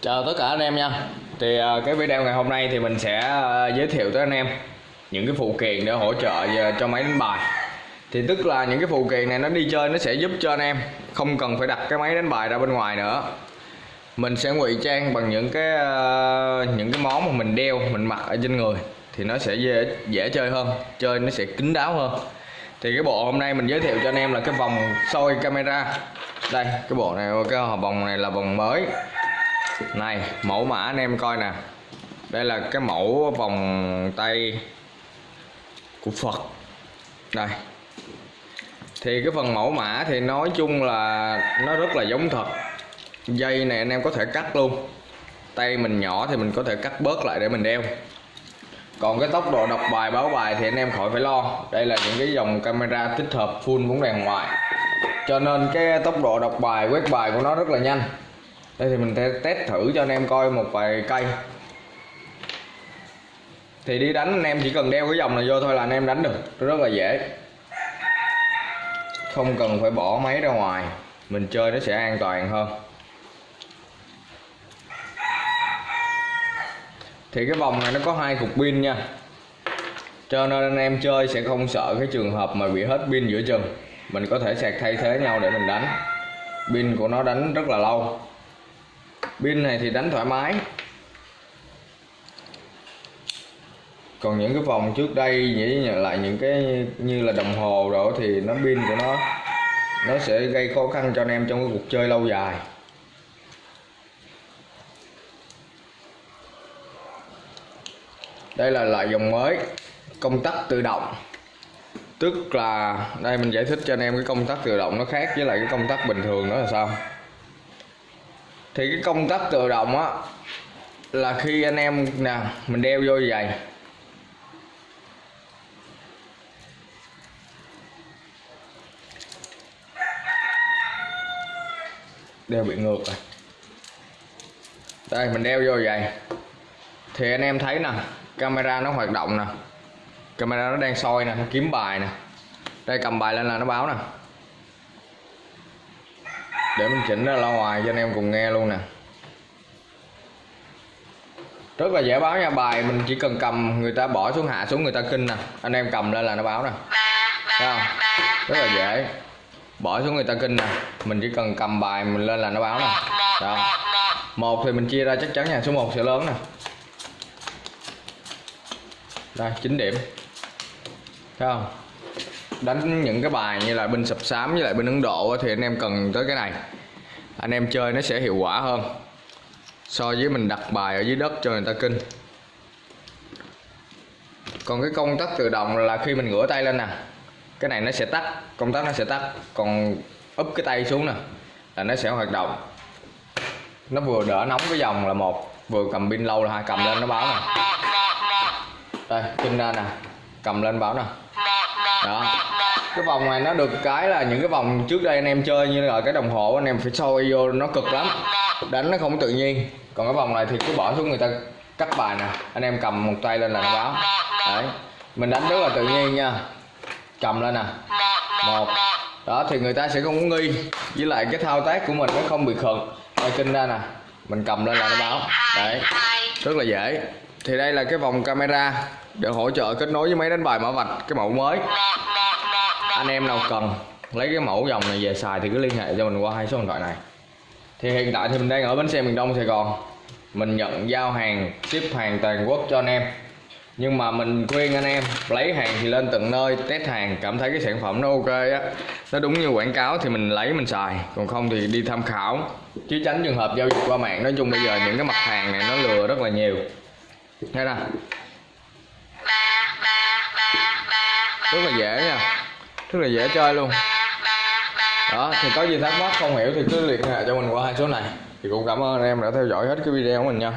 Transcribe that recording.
Chào tất cả anh em nha. Thì à, cái video ngày hôm nay thì mình sẽ à, giới thiệu tới anh em Những cái phụ kiện để hỗ trợ à, cho máy đánh bài. Thì tức là những cái phụ kiện này nó đi chơi nó sẽ giúp cho anh em Không cần phải đặt cái máy đánh bài ra bên ngoài nữa. Mình sẽ ngụy trang bằng những cái những cái món mà mình đeo, mình mặc ở trên người Thì nó sẽ dễ, dễ chơi hơn Chơi nó sẽ kín đáo hơn. Thì cái bộ hôm nay mình giới thiệu cho anh em là cái vòng soi camera. Đây, cái bộ này, cái vòng này là vòng mới này, mẫu mã anh em coi nè. Đây là cái mẫu vòng tay của Phật. Đây. Thì cái phần mẫu mã thì nói chung là nó rất là giống thật. Dây này anh em có thể cắt luôn. Tay mình nhỏ thì mình có thể cắt bớt lại để mình đeo. Còn cái tốc độ đọc bài, báo bài thì anh em khỏi phải lo. Đây là những cái dòng camera tích hợp full bóng đèn ngoài cho nên cái tốc độ đọc bài, quét bài của nó rất là nhanh đây thì mình sẽ test thử cho anh em coi một vài cây. Thì đi đánh anh em chỉ cần đeo cái dòng này vô thôi là anh em đánh được. Rất là dễ. Không cần phải bỏ máy ra ngoài. Mình chơi nó sẽ an toàn hơn. Thì cái vòng này nó có hai cục pin nha. Cho nên anh em chơi sẽ không sợ cái trường hợp mà bị hết pin giữa chừng. Mình có thể sạc thay thế nhau để mình đánh. Pin của nó đánh rất là lâu pin này thì đánh thoải mái. Còn những cái vòng trước đây nghĩ lại những cái như là đồng hồ rồi thì nó pin của nó nó sẽ gây khó khăn cho anh em trong cái cuộc chơi lâu dài. Đây là loại dòng mới, công tắc tự động. Tức là đây mình giải thích cho anh em cái công tắc tự động nó khác với lại cái công tắc bình thường đó là sao? Thì cái công tắc tự động á, là khi anh em, nè, mình đeo vô như vậy. Đeo bị ngược rồi. Đây, mình đeo vô vậy. Thì anh em thấy nè, camera nó hoạt động nè. Camera nó đang soi nè, nó kiếm bài nè. Đây, cầm bài lên là nó báo nè để mình chỉnh ra loa ngoài cho anh em cùng nghe luôn nè. Rất là dễ báo nha, bài mình chỉ cần cầm, người ta bỏ xuống hạ xuống người ta kinh nè. Anh em cầm lên là nó báo nè. Thấy không? Rất là dễ. Bỏ xuống người ta kinh nè. Mình chỉ cần cầm bài mình lên là nó báo nè. Đó một thì mình chia ra chắc chắn nha, số 1 sẽ lớn nè. Đây 9 điểm. Thấy không? Đánh những cái bài như là binh sập sám với lại binh ấn độ thì anh em cần tới cái này. Anh em chơi nó sẽ hiệu quả hơn. So với mình đặt bài ở dưới đất cho người ta kinh. Còn cái công tắc tự động là khi mình ngửa tay lên nè, cái này nó sẽ tắt, công tắc nó sẽ tắt. Còn úp cái tay xuống nè, là nó sẽ hoạt động. Nó vừa đỡ nóng cái dòng là một, vừa cầm pin lâu là hai, cầm lên nó báo nè. Đây kinh ra nè, cầm lên báo nè đó. Cái vòng này nó được cái là những cái vòng trước đây anh em chơi như là cái đồng hồ, anh em phải soi vô nó cực lắm. Đánh nó không tự nhiên. Còn cái vòng này thì cứ bỏ xuống người ta cắt bài nè. Anh em cầm một tay lên là nó báo. Đấy. Mình đánh rất là tự nhiên nha. Cầm lên nè. Một. Đó, thì người ta sẽ không có nghi. Với lại cái thao tác của mình nó không bị khựng. Tay kinh ra nè. Mình cầm lên là nó báo. Đấy. Rất là dễ thì đây là cái vòng camera để hỗ trợ kết nối với máy đánh bài mã vạch, cái mẫu mới. Anh em nào cần, lấy cái mẫu dòng này về xài thì cứ liên hệ cho mình qua hai số điện thoại này. Thì hiện tại thì mình đang ở bến xe miền Đông, Sài Gòn. Mình nhận giao hàng, ship hàng toàn quốc cho anh em. Nhưng mà mình khuyên anh em, lấy hàng thì lên tận nơi, test hàng, cảm thấy cái sản phẩm nó ok á, nó đúng như quảng cáo thì mình lấy, mình xài. Còn không thì đi tham khảo. Chứ tránh trường hợp giao dịch qua mạng. Nói chung bây giờ những cái mặt hàng này nó lừa rất là nhiều nghe nè rất là dễ nha. Rất là dễ chơi luôn. Đó, thì có gì thắc mắc không hiểu thì cứ liên hệ cho mình qua hai số này. Thì cũng cảm ơn anh em đã theo dõi hết cái video của mình nha.